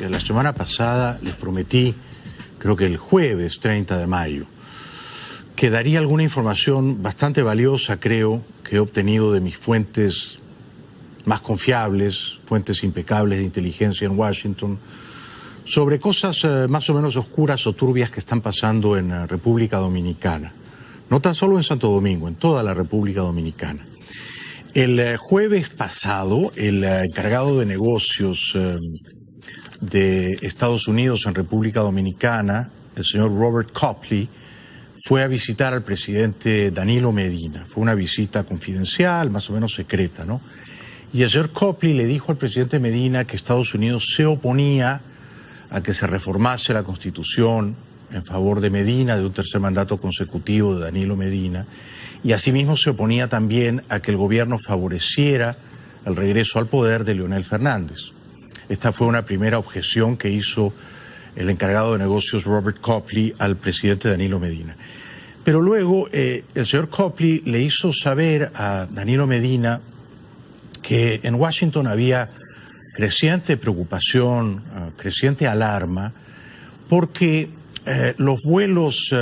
eh, la semana pasada les prometí, creo que el jueves 30 de mayo, que daría alguna información bastante valiosa, creo, que he obtenido de mis fuentes más confiables, fuentes impecables de inteligencia en Washington, sobre cosas eh, más o menos oscuras o turbias que están pasando en la República Dominicana. No tan solo en Santo Domingo, en toda la República Dominicana. El eh, jueves pasado, el eh, encargado de negocios de Estados Unidos en República Dominicana, el señor Robert Copley, fue a visitar al presidente Danilo Medina. Fue una visita confidencial, más o menos secreta, ¿no? Y el señor Copley le dijo al presidente Medina que Estados Unidos se oponía a que se reformase la Constitución en favor de Medina, de un tercer mandato consecutivo de Danilo Medina, y asimismo se oponía también a que el gobierno favoreciera el regreso al poder de Leonel Fernández. Esta fue una primera objeción que hizo el encargado de negocios Robert Copley al presidente Danilo Medina. Pero luego eh, el señor Copley le hizo saber a Danilo Medina que en Washington había creciente preocupación, eh, creciente alarma, porque eh, los vuelos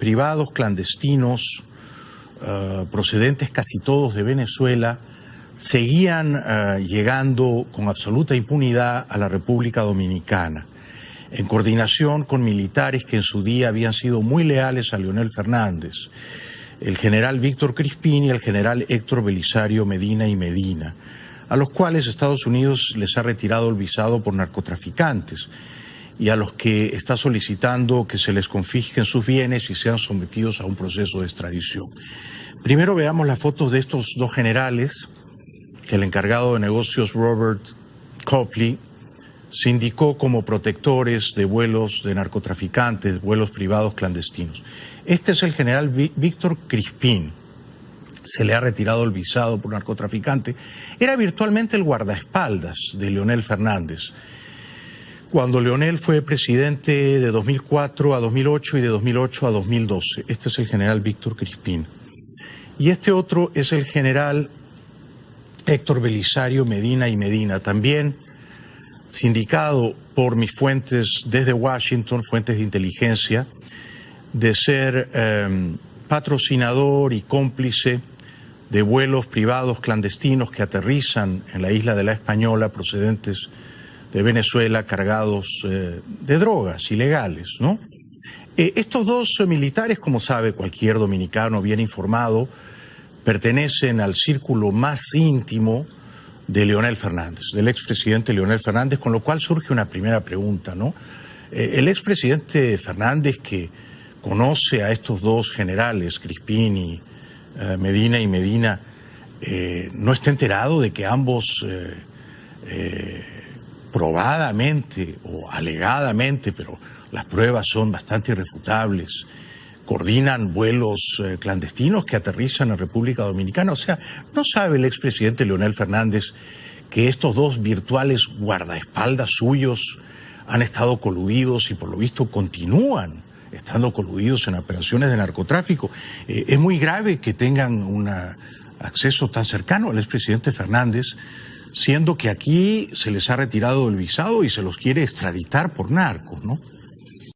privados clandestinos procedentes casi todos de Venezuela seguían llegando con absoluta impunidad a la República Dominicana en coordinación con militares que en su día habían sido muy leales a Leonel Fernández, el general Víctor Crispín y el general Héctor Belisario Medina y Medina, a los cuales Estados Unidos les ha retirado el visado por narcotraficantes y a los que está solicitando que se les confisquen sus bienes y sean sometidos a un proceso de extradición. Primero veamos las fotos de estos dos generales el encargado de negocios Robert Copley se indicó como protectores de vuelos de narcotraficantes, vuelos privados clandestinos. Este es el general Víctor Crispín. Se le ha retirado el visado por narcotraficante. Era virtualmente el guardaespaldas de Leonel Fernández. Cuando Leonel fue presidente de 2004 a 2008 y de 2008 a 2012. Este es el general Víctor Crispín. Y este otro es el general Héctor Belisario Medina y Medina, también sindicado por mis fuentes desde Washington, fuentes de inteligencia, de ser em, patrocinador y cómplice de vuelos privados clandestinos que aterrizan en la isla de la Española procedentes de Venezuela cargados eh, de drogas ilegales, ¿no? Eh, estos dos militares, como sabe cualquier dominicano bien informado, pertenecen al círculo más íntimo de Leonel Fernández, del expresidente Leonel Fernández, con lo cual surge una primera pregunta, ¿no? Eh, el expresidente Fernández que conoce a estos dos generales, Crispini, eh, Medina y Medina, eh, no está enterado de que ambos probadamente o alegadamente, pero las pruebas son bastante irrefutables, coordinan vuelos eh, clandestinos que aterrizan en República Dominicana. O sea, ¿no sabe el expresidente Leonel Fernández que estos dos virtuales guardaespaldas suyos han estado coludidos y por lo visto continúan estando coludidos en operaciones de narcotráfico? Eh, es muy grave que tengan un acceso tan cercano al expresidente Fernández, siendo que aquí se les ha retirado el visado y se los quiere extraditar por narcos, ¿no?